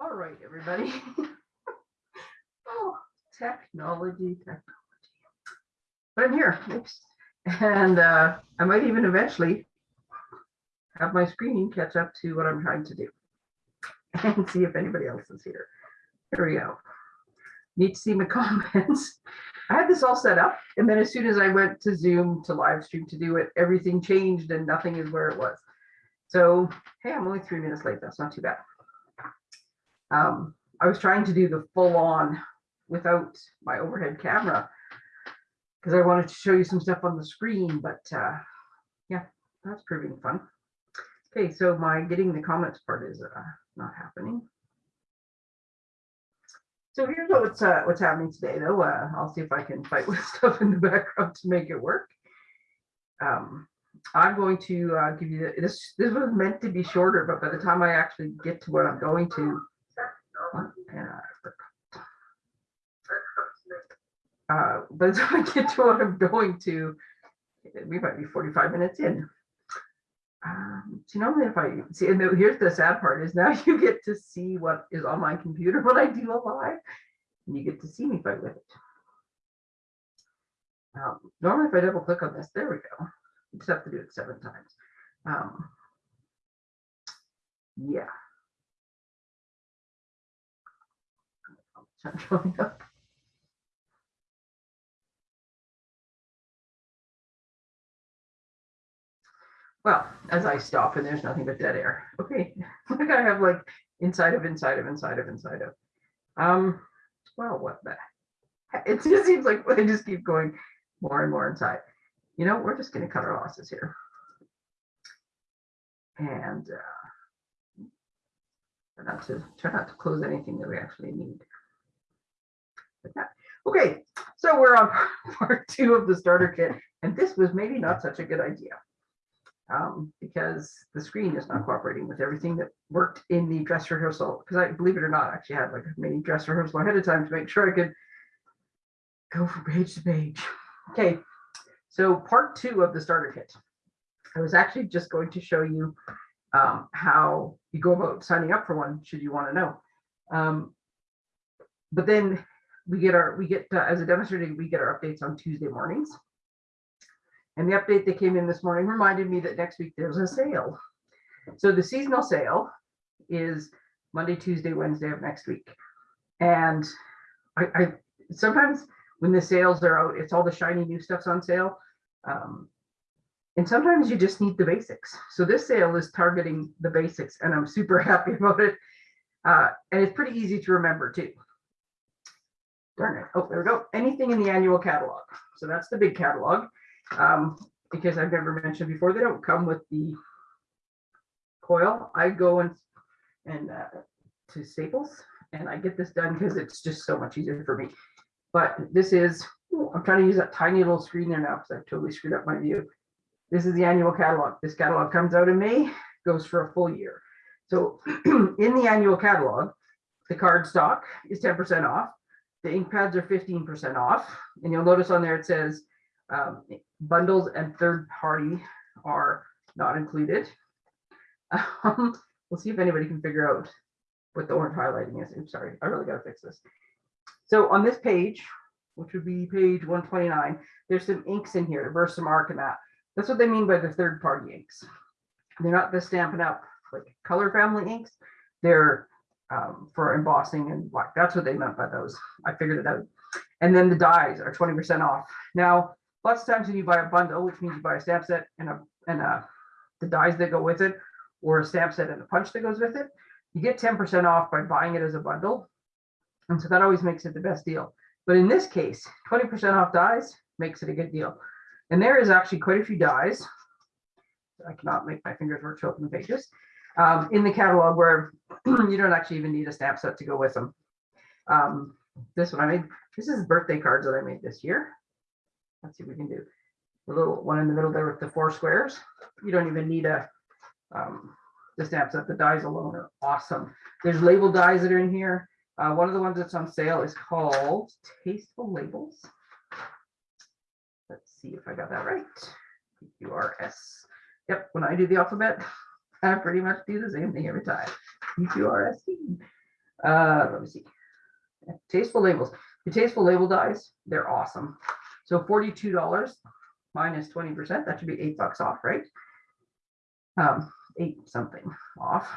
All right, everybody. Oh, technology, technology. But I'm here, oops. And uh, I might even eventually have my screen catch up to what I'm trying to do. And see if anybody else is here. Here we go. Need to see my comments. I had this all set up and then as soon as I went to Zoom to live stream to do it, everything changed and nothing is where it was. So, hey, I'm only three minutes late. That's not too bad. Um, I was trying to do the full on without my overhead camera because I wanted to show you some stuff on the screen, but uh, yeah, that's proving fun. Okay, so my getting the comments part is uh, not happening. So here's what's uh, what's happening today, though. Uh, I'll see if I can fight with stuff in the background to make it work. Um, I'm going to uh, give you the, this. This was meant to be shorter, but by the time I actually get to what I'm going to, uh, by I get to what I'm going to, we might be 45 minutes in. Um, so normally if I see, and here's the sad part is now you get to see what is on my computer when I do a live, and you get to see me fight with it. Um, normally if I double click on this, there we go. You just have to do it seven times. Um, yeah. It's not showing up. Well, as I stop and there's nothing but dead air. Okay, I I have like inside of inside of inside of inside of. Um, well, what the? It just seems like they just keep going more and more inside. You know, we're just gonna cut our losses here. And uh, try not to try not to close anything that we actually need. Okay, so we're on part two of the starter kit, and this was maybe not such a good idea um, because the screen is not cooperating with everything that worked in the dress rehearsal. Because I believe it or not, I actually had like a mini dress rehearsal ahead of time to make sure I could go from page to page. Okay, so part two of the starter kit. I was actually just going to show you um, how you go about signing up for one, should you want to know. Um, but then we get our, we get, uh, as a demonstrator, we get our updates on Tuesday mornings. And the update that came in this morning reminded me that next week there's a sale. So the seasonal sale is Monday, Tuesday, Wednesday of next week. And I, I sometimes when the sales are out, it's all the shiny new stuff's on sale. Um, and sometimes you just need the basics. So this sale is targeting the basics and I'm super happy about it. Uh, and it's pretty easy to remember too. Darn it. Oh, there we go. Anything in the annual catalog. So that's the big catalog um, because I've never mentioned before, they don't come with the coil. I go and and uh, to Staples and I get this done because it's just so much easier for me. But this is, ooh, I'm trying to use that tiny little screen there now because I've totally screwed up my view. This is the annual catalog. This catalog comes out in May, goes for a full year. So in the annual catalog, the card stock is 10% off. The ink pads are 15% off. And you'll notice on there it says um, bundles and third party are not included. Um, we'll see if anybody can figure out what the orange highlighting is. Oops, sorry, I really gotta fix this. So on this page, which would be page 129, there's some inks in here, VersaMark and that. That's what they mean by the third party inks. They're not the Stampin' Up like color family inks. They're um, for embossing and black. That's what they meant by those. I figured it out. And then the dies are 20% off. Now, lots of times when you buy a bundle, which means you buy a stamp set and a and a the dies that go with it, or a stamp set and a punch that goes with it, you get 10% off by buying it as a bundle. And so that always makes it the best deal. But in this case, 20% off dies makes it a good deal. And there is actually quite a few dies. I cannot make my fingers work to open the pages. Um, in the catalog where you don't actually even need a stamp set to go with them. Um, this one I made, this is birthday cards that I made this year. Let's see if we can do the little one in the middle there with the four squares. You don't even need a um, the stamp set. The dies alone are awesome. There's label dies that are in here. Uh, one of the ones that's on sale is called Tasteful Labels. Let's see if I got that right. PQRS. Yep, when I do the alphabet, I pretty much do the same thing every time. PQRST. Uh, let me see. Tasteful labels. The tasteful label dies, they're awesome. So forty-two dollars minus twenty percent, that should be eight bucks off, right? Um, eight something off.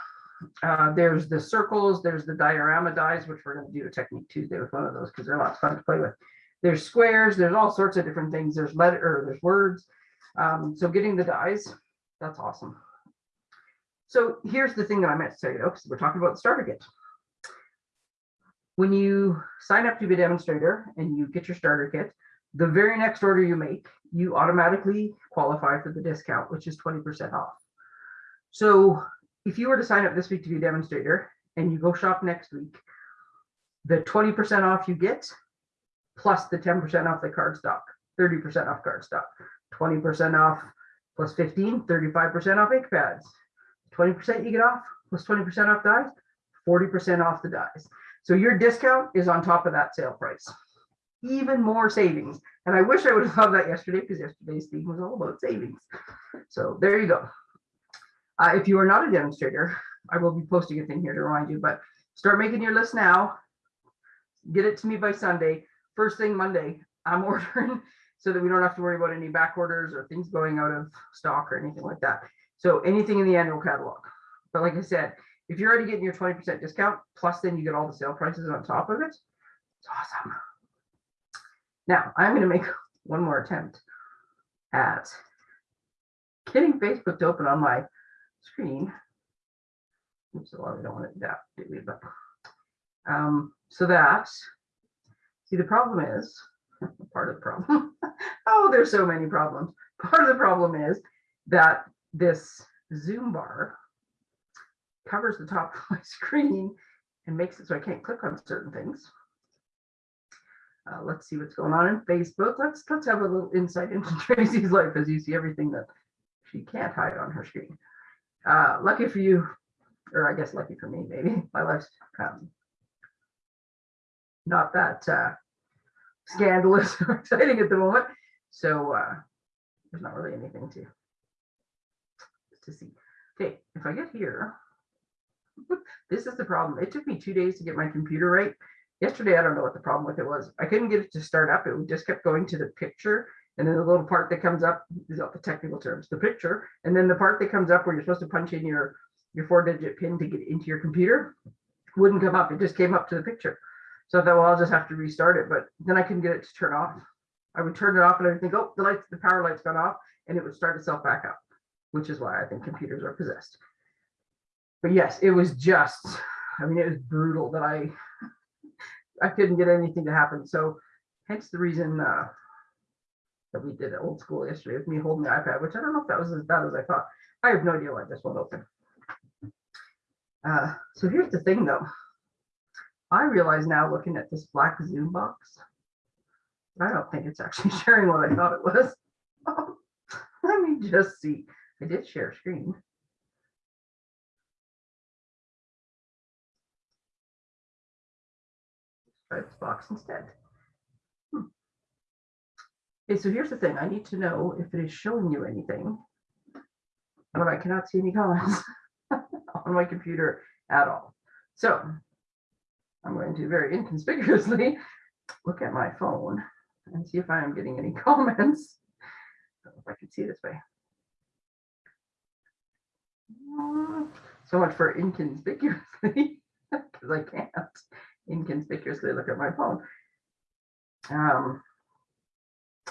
Uh, there's the circles, there's the diorama dies, which we're gonna do a technique Tuesday with one of those because they're lots of fun to play with. There's squares, there's all sorts of different things. There's letter, or there's words. Um, so getting the dies, that's awesome. So here's the thing that I meant to tell you, though, because we're talking about the starter kit. When you sign up to be a demonstrator and you get your starter kit, the very next order you make, you automatically qualify for the discount, which is 20% off. So if you were to sign up this week to be a demonstrator and you go shop next week, the 20% off you get plus the 10% off the card stock, 30% off card stock, 20% off plus 15, 35% off ink pads, 20% you get off plus 20% off dies, 40% off the dies. So your discount is on top of that sale price. Even more savings. And I wish I would have thought that yesterday because yesterday's theme was all about savings. So there you go. Uh, if you are not a demonstrator, I will be posting a thing here to remind you, but start making your list now. Get it to me by Sunday. First thing Monday, I'm ordering so that we don't have to worry about any back orders or things going out of stock or anything like that. So anything in the annual catalog. But like I said, if you're already getting your 20% discount, plus then you get all the sale prices on top of it, it's awesome. Now I'm going to make one more attempt at getting Facebook to open on my screen. Oops, well, we don't want it that, do? But um, so that see the problem is part of the problem. oh, there's so many problems. Part of the problem is that this Zoom bar covers the top of my screen and makes it so I can't click on certain things. Uh, let's see what's going on in Facebook. Let's let's have a little insight into Tracy's life as you see everything that she can't hide on her screen. Uh, lucky for you, or I guess lucky for me, maybe my life's um, not that uh, scandalous or exciting at the moment. So uh, there's not really anything to to see. Okay, if I get here, this is the problem. It took me two days to get my computer right. Yesterday, I don't know what the problem with it was. I couldn't get it to start up. It just kept going to the picture. And then the little part that comes up is not the technical terms, the picture. And then the part that comes up where you're supposed to punch in your, your four digit pin to get into your computer wouldn't come up. It just came up to the picture. So I thought, well, I'll just have to restart it. But then I couldn't get it to turn off. I would turn it off and I would think, oh, the lights, the power light's gone off, and it would start itself back up, which is why I think computers are possessed. But yes, it was just, I mean, it was brutal that I I couldn't get anything to happen. So hence the reason uh, that we did it old school yesterday with me holding the iPad, which I don't know if that was as bad as I thought. I have no idea why this won't open. Uh, so here's the thing though. I realize now looking at this black Zoom box, I don't think it's actually sharing what I thought it was. Let me just see. I did share screen. try this box instead. Hmm. Okay, so here's the thing. I need to know if it is showing you anything when I cannot see any comments on my computer at all. So I'm going to very inconspicuously look at my phone and see if I am getting any comments. If I can see this way. So much for inconspicuously, because I can't inconspicuously look at my phone. Um,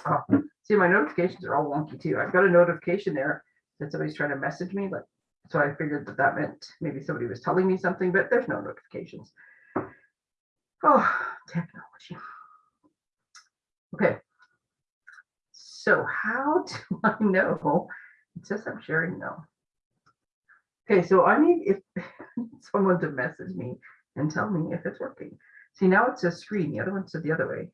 oh, see, my notifications are all wonky too. I've got a notification there that somebody's trying to message me, but so I figured that that meant maybe somebody was telling me something, but there's no notifications. Oh, technology. Okay. So how do I know? It says I'm sharing now. Okay, so I need if someone to message me and tell me if it's working. See, now it says screen. The other one said the other way.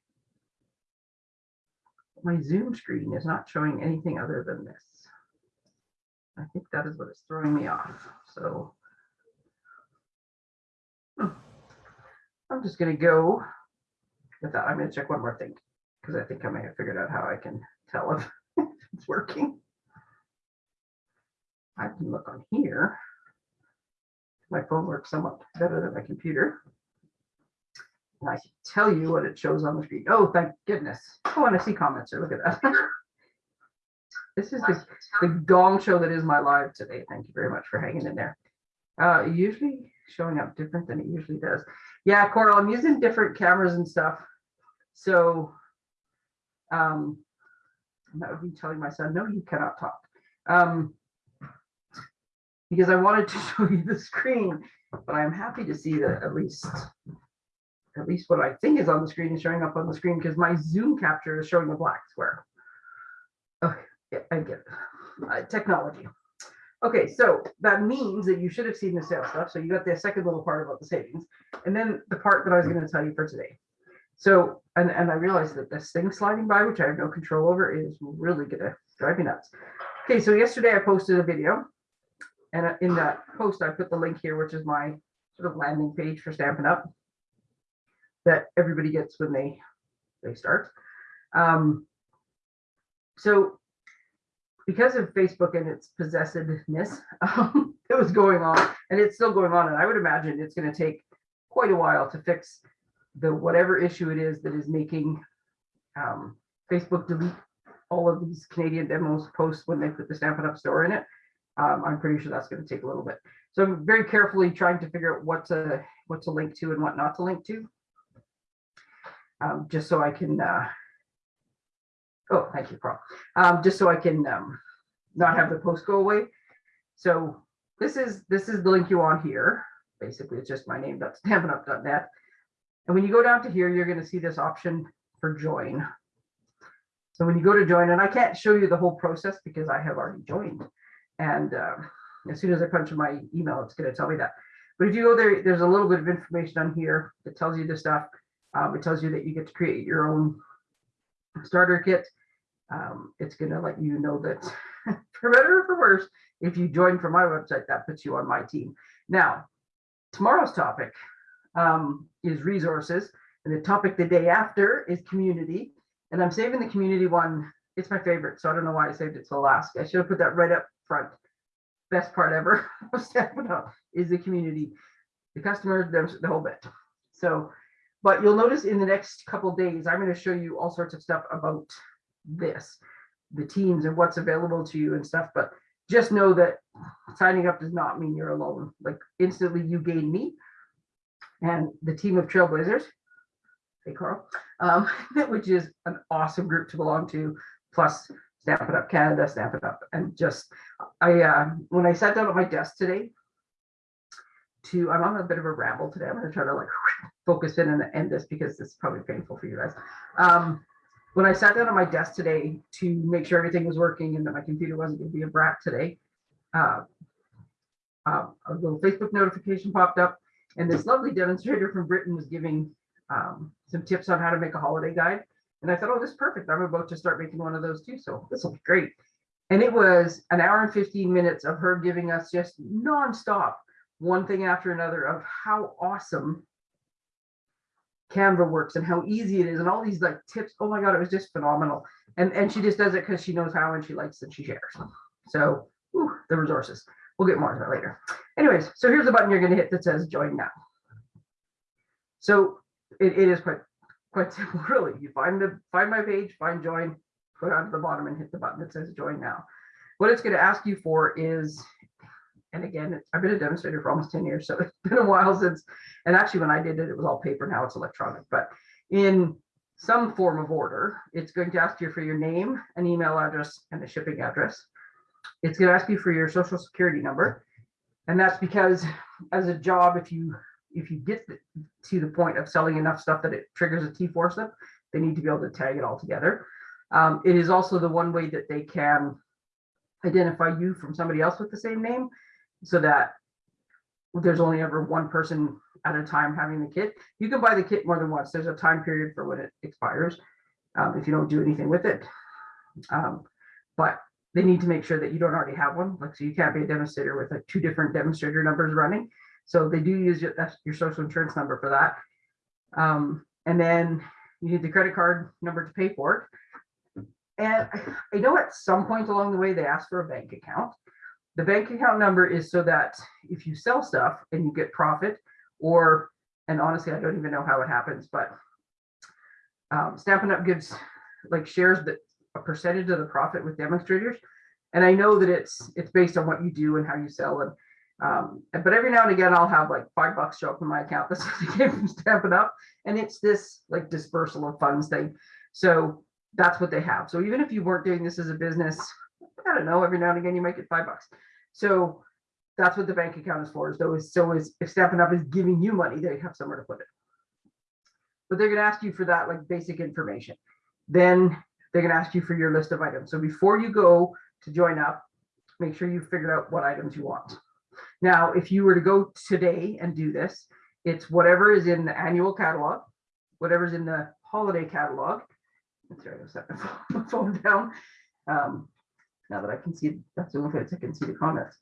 My Zoom screen is not showing anything other than this. I think that is what is throwing me off. So hmm. I'm just going to go with that. I'm going to check one more thing because I think I may have figured out how I can tell if it's working. I can look on here my phone works somewhat better than my computer. And I can tell you what it shows on the screen. Oh, thank goodness. Oh, and I see comments here. Look at that. This is the, the gong show that is my live today. Thank you very much for hanging in there. Uh, usually showing up different than it usually does. Yeah, Coral, I'm using different cameras and stuff. So, um, that would be telling my son, no, you cannot talk. Um, because I wanted to show you the screen, but I'm happy to see that at least, at least what I think is on the screen is showing up on the screen because my Zoom capture is showing a black square. Okay, I get it. Uh, technology. Okay, so that means that you should have seen the sales stuff. So you got the second little part about the savings, and then the part that I was going to tell you for today. So, and, and I realized that this thing sliding by, which I have no control over, is really gonna drive me nuts. Okay, so yesterday I posted a video, and in that post I put the link here, which is my sort of landing page for Stampin' Up that everybody gets when they they start. Um, so because of Facebook and its possessiveness um, that was going on, and it's still going on, and I would imagine it's going to take quite a while to fix the whatever issue it is that is making um, Facebook delete all of these Canadian demos posts when they put the Stampin' Up store in it. Um, I'm pretty sure that's going to take a little bit. So I'm very carefully trying to figure out what to what to link to and what not to link to, um, just so I can. Uh, oh, thank you, Carl. Um, just so I can um, not have the post go away. So this is this is the link you want here. Basically, it's just my name. That's stampinup.net. And when you go down to here, you're going to see this option for join. So when you go to join, and I can't show you the whole process because I have already joined. And uh, as soon as I punch in my email, it's going to tell me that. But if you go there, there's a little bit of information on here that tells you the stuff. Um, it tells you that you get to create your own starter kit. Um, it's going to let you know that for better or for worse, if you join from my website, that puts you on my team. Now, tomorrow's topic um, is resources. And the topic the day after is community. And I'm saving the community one. It's my favorite. So I don't know why I saved it till last. I should have put that right up front. Best part ever of Stampin' Up is the community, the customers, the, the whole bit. So, but you'll notice in the next couple days, I'm going to show you all sorts of stuff about this, the teams and what's available to you and stuff. But just know that signing up does not mean you're alone. Like instantly you gain me and the team of trailblazers hey carl um, which is an awesome group to belong to plus Stampin' Up canada Stamp It Up and just i uh, when i sat down at my desk today to i'm on a bit of a ramble today i'm going to try to like focus in and end this because this is probably painful for you guys um, when i sat down at my desk today to make sure everything was working and that my computer wasn't going to be a brat today uh, uh, a little facebook notification popped up and this lovely demonstrator from Britain was giving um, some tips on how to make a holiday guide. And I thought, oh, this is perfect. I'm about to start making one of those too. So this will be great. And it was an hour and 15 minutes of her giving us just nonstop one thing after another of how awesome Canva works and how easy it is and all these like tips. Oh my God, it was just phenomenal. And, and she just does it because she knows how and she likes and she shares. So whew, the resources. We'll get more to that later. Anyways, so here's the button you're going to hit that says join now. So it, it is quite quite simple, really. You find the find my page, find join, go down to the bottom and hit the button that says join now. What it's going to ask you for is, and again, I've been a demonstrator for almost 10 years, so it's been a while since, and actually when I did it, it was all paper, now it's electronic, but in some form of order, it's going to ask you for your name, an email address, and a shipping address. It's going to ask you for your social security number. And that's because as a job, if you if you get to the point of selling enough stuff that it triggers a T4 slip, they need to be able to tag it all together. Um, it is also the one way that they can identify you from somebody else with the same name so that there's only ever one person at a time having the kit. You can buy the kit more than once. There's a time period for when it expires um, if you don't do anything with it. Um, but they need to make sure that you don't already have one. Like, so you can't be a demonstrator with like two different demonstrator numbers running. So they do use your, your social insurance number for that. Um, and then you need the credit card number to pay for it. And I know at some point along the way, they ask for a bank account. The bank account number is so that if you sell stuff and you get profit, or And honestly, I don't even know how it happens, but um, Stampin' Up gives like shares that a percentage of the profit with demonstrators. And I know that it's it's based on what you do and how you sell and um, but every now and again I'll have like five bucks show up in my account that's what I came from Stampin' Up. And it's this like dispersal of funds thing. So that's what they have. So even if you weren't doing this as a business, I don't know, every now and again you might get five bucks. So that's what the bank account is for. So is so is if Stampin' Up is giving you money, they have somewhere to put it. But they're gonna ask you for that like basic information. Then they're gonna ask you for your list of items. So before you go to join up, make sure you figure out what items you want. Now, if you were to go today and do this, it's whatever is in the annual catalog, whatever's in the holiday catalog. Sorry, I'll set my phone down. Um, now that I can see, that's the only place I can see the comments.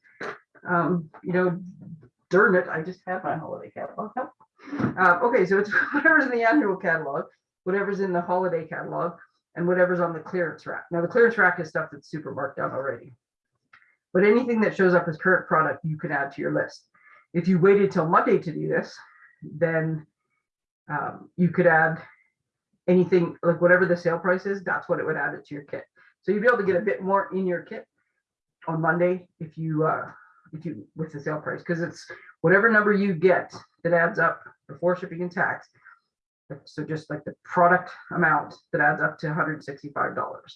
Um, you know, darn it, I just had my holiday catalog. Uh, okay, so it's whatever's in the annual catalog, whatever's in the holiday catalog, and whatever's on the clearance rack. Now, the clearance rack is stuff that's super marked down already. But anything that shows up as current product, you can add to your list. If you waited till Monday to do this, then um, you could add anything like whatever the sale price is, that's what it would add it to your kit. So you'd be able to get a bit more in your kit on Monday if you uh, if you with the sale price because it's whatever number you get that adds up before shipping and tax. So just like the product amount that adds up to $165.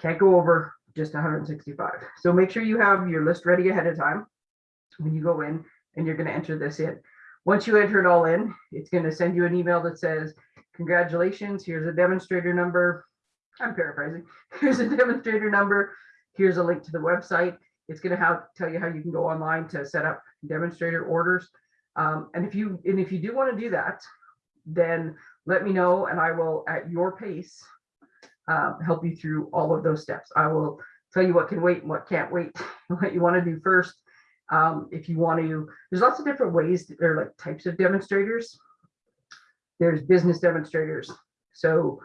Can't go over just 165. So make sure you have your list ready ahead of time when you go in and you're going to enter this in. Once you enter it all in, it's going to send you an email that says, congratulations, here's a demonstrator number. I'm paraphrasing. Here's a demonstrator number. Here's a link to the website. It's going to have tell you how you can go online to set up demonstrator orders. Um, and if you and if you do want to do that, then let me know and I will at your pace um, help you through all of those steps. I will tell you what can wait and what can't wait, what you want to do first. Um, if you want to, there's lots of different ways, there are like types of demonstrators. There's business demonstrators. So,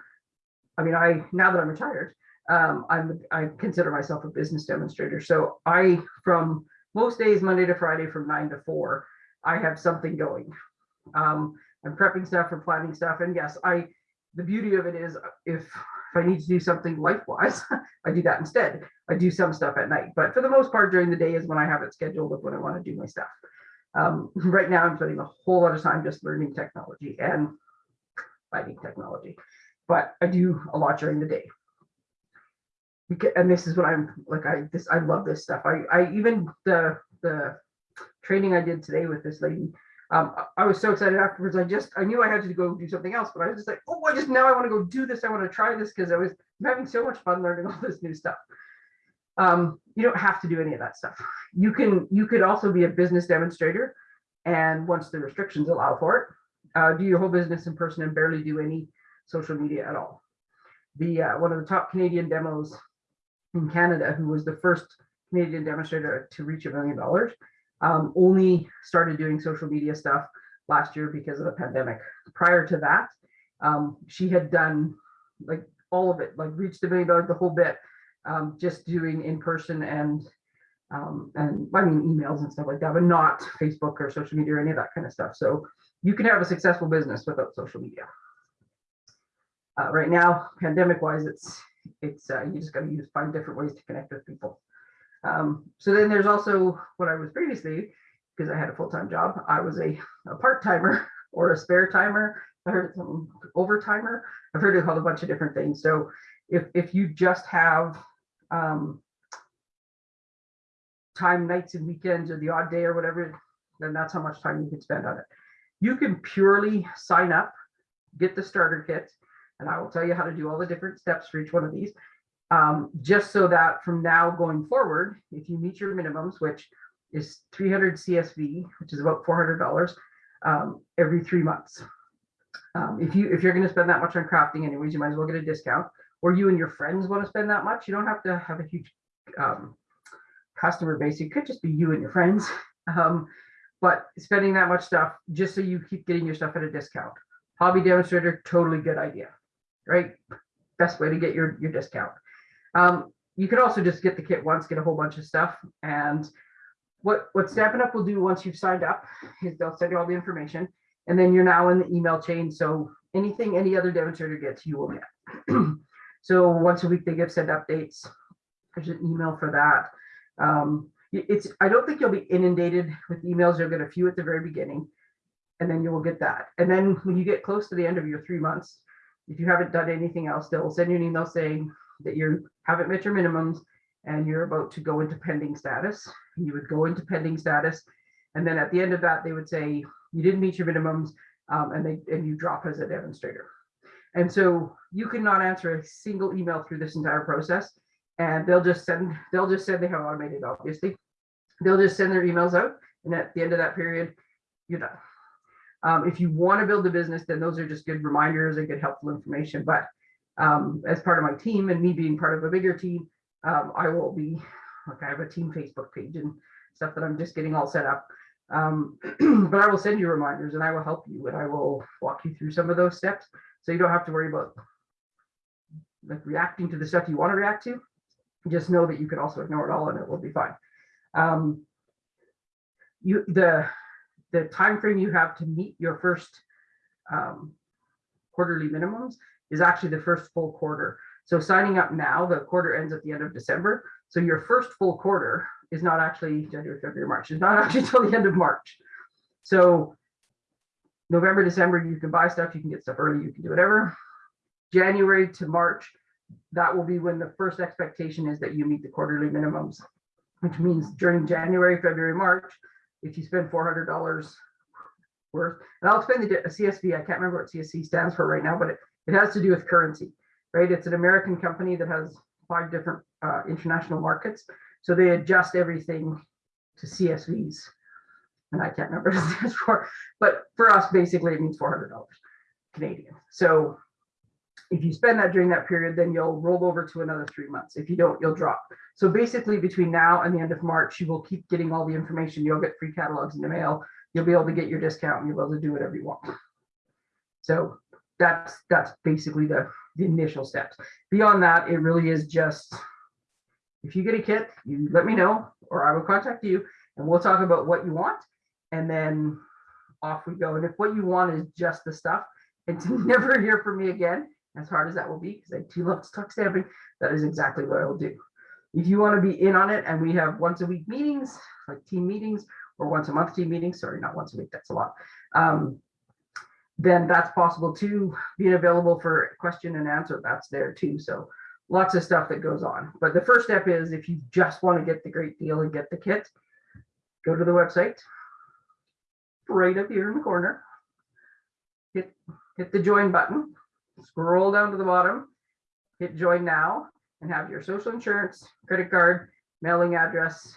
I mean, I, now that I'm retired, um, I'm, I consider myself a business demonstrator. So I, from most days, Monday to Friday from nine to four, I have something going. Um, I'm prepping stuff and planning stuff. And yes, I, the beauty of it is if, I need to do something life-wise, I do that instead. I do some stuff at night, but for the most part during the day is when I have it scheduled of when I want to do my stuff. Um, right now I'm spending a whole lot of time just learning technology and fighting technology, but I do a lot during the day. And this is what I'm like, I, this, I love this stuff. I, I even the, the training I did today with this lady, um, I- was so excited afterwards. I just, I knew I had to go do something else, but I was just like, oh, I just now I want to go do this. I want to try this because I was I'm having so much fun learning all this new stuff. Um, you don't have to do any of that stuff. You can, you could also be a business demonstrator. And once the restrictions allow for it, uh, do your whole business in person and barely do any social media at all. The, uh, one of the top Canadian demos in Canada, who was the first Canadian demonstrator to reach a million dollars, um, only started doing social media stuff last year because of the pandemic. Prior to that, um, she had done like all of it, like reached a million dollars, the whole bit, um, just doing in person and um, and I mean emails and stuff like that, but not Facebook or social media or any of that kind of stuff. So you can have a successful business without social media. Uh, right now, pandemic wise, it's it's uh, you just got to use find different ways to connect with people. Um, so then there's also what I was previously, because I had a full-time job, I was a, a part-timer or a spare timer. I heard some overtimer. I've heard it called a bunch of different things. So if, if you just have um, time, nights and weekends or the odd day or whatever, then that's how much time you can spend on it. You can purely sign up, get the starter kit, and I will tell you how to do all the different steps for each one of these um, just so that from now going forward, if you meet your minimums, which is 300 CSV, which is about $400 um, every three months. Um, if you if you're going to spend that much on crafting anyways, you might as well get a discount. Or you and your friends want to spend that much, you don't have to have a huge um, customer base. It could just be you and your friends. Um, but spending that much stuff just so you keep getting your stuff at a discount. Hobby demonstrator, totally good idea, right? Best way to get your your discount. Um, you could also just get the kit once, get a whole bunch of stuff. And what, what Stampin' Up will do once you've signed up is they'll send you all the information And then you're now in the email chain. So anything any other demonstrator gets, you will get. so once a week they give send updates. There's an email for that. Um, it's I don't think you'll be inundated with emails. You'll get a few at the very beginning, and then you will get that. And then when you get close to the end of your three months, if you haven't done anything else, they'll send you an email saying that you haven't met your minimums and you're about to go into pending status. You would go into pending status, and then at the end of that, they would say you didn't meet your minimums, um, and they and you drop as a demonstrator. And so you cannot answer a single email through this entire process, and they'll just send they'll just send they have automated obviously. They'll just send their emails out, and at the end of that period, you're done. Um, if you want to build a business, then those are just good reminders and good helpful information. But um, as part of my team and me being part of a bigger team, um, I will be like I have a team Facebook page and stuff that I'm just getting all set up. Um, but I will send you reminders and I will help you and I will walk you through some of those steps so you don't have to worry about like reacting to the stuff you want to react to. Just know that you can also ignore it all and it will be fine. Um, you the the time frame you have to meet your first um, quarterly minimums is actually the first full quarter. So signing up now, the quarter ends at the end of December. So your first full quarter is not actually January, February, March. It's not actually till the end of March. So November, December, you can buy stuff, you can get stuff early, you can do whatever. January to March, that will be when the first expectation is that you meet the quarterly minimums, which means during January, February, March, if you spend four hundred dollars worth, and I'll explain the CSV. I can't remember what CSV stands for right now, but it, it has to do with currency, right? It's an American company that has five different uh, international markets, so they adjust everything to CSVs, and I can't remember what it stands for, but for us, basically, it means four hundred dollars Canadian. So if you spend that during that period, then you'll roll over to another three months. If you don't, you'll drop. So basically between now and the end of March, you will keep getting all the information. You'll get free catalogs in the mail. You'll be able to get your discount and you'll be able to do whatever you want. So that's that's basically the, the initial steps. Beyond that, it really is just if you get a kit, you let me know or I will contact you and we'll talk about what you want and then off we go. And if what you want is just the stuff and to never hear from me again, as hard as that will be, because I do love to talk stamping, that is exactly what I will do. If you want to be in on it and we have once a week meetings, like team meetings, or once a month team meetings, sorry, not once a week, that's a lot. Um, then that's possible too. Being available for question and answer, that's there too. So lots of stuff that goes on. But the first step is if you just want to get the great deal and get the kit, go to the website right up here in the corner. Hit hit the join button, scroll down to the bottom, hit join now, and have your social insurance, credit card, mailing address,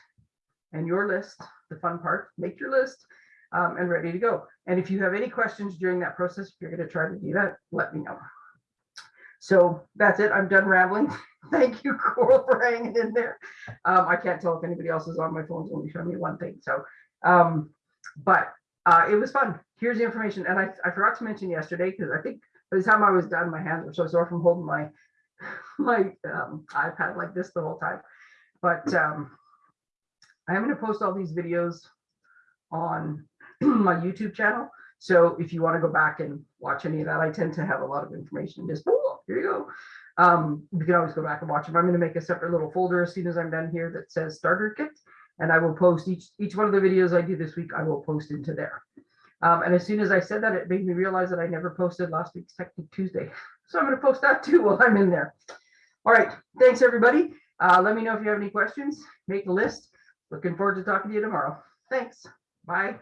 and your list, the fun part, make your list, um, and ready to go. And if you have any questions during that process, if you're gonna try to do that, let me know. So that's it, I'm done rambling. Thank you, Coral, for hanging in there. Um, I can't tell if anybody else is on my phone's only showing me one thing, so, um, but uh, it was fun. Here's the information, and I, I forgot to mention yesterday, because I think by the time I was done, my hands were so sore from holding my my um, iPad like this the whole time. But um, I'm going to post all these videos on my YouTube channel. So if you want to go back and watch any of that, I tend to have a lot of information. Just oh, here you go. Um, you can always go back and watch them. I'm going to make a separate little folder as soon as I'm done here that says starter kit, and I will post each each one of the videos I do this week. I will post into there. Um, and as soon as I said that, it made me realize that I never posted last week's Technique Tuesday. So I'm going to post that too while I'm in there. All right. Thanks, everybody. Uh, let me know if you have any questions. Make a list. Looking forward to talking to you tomorrow. Thanks. Bye.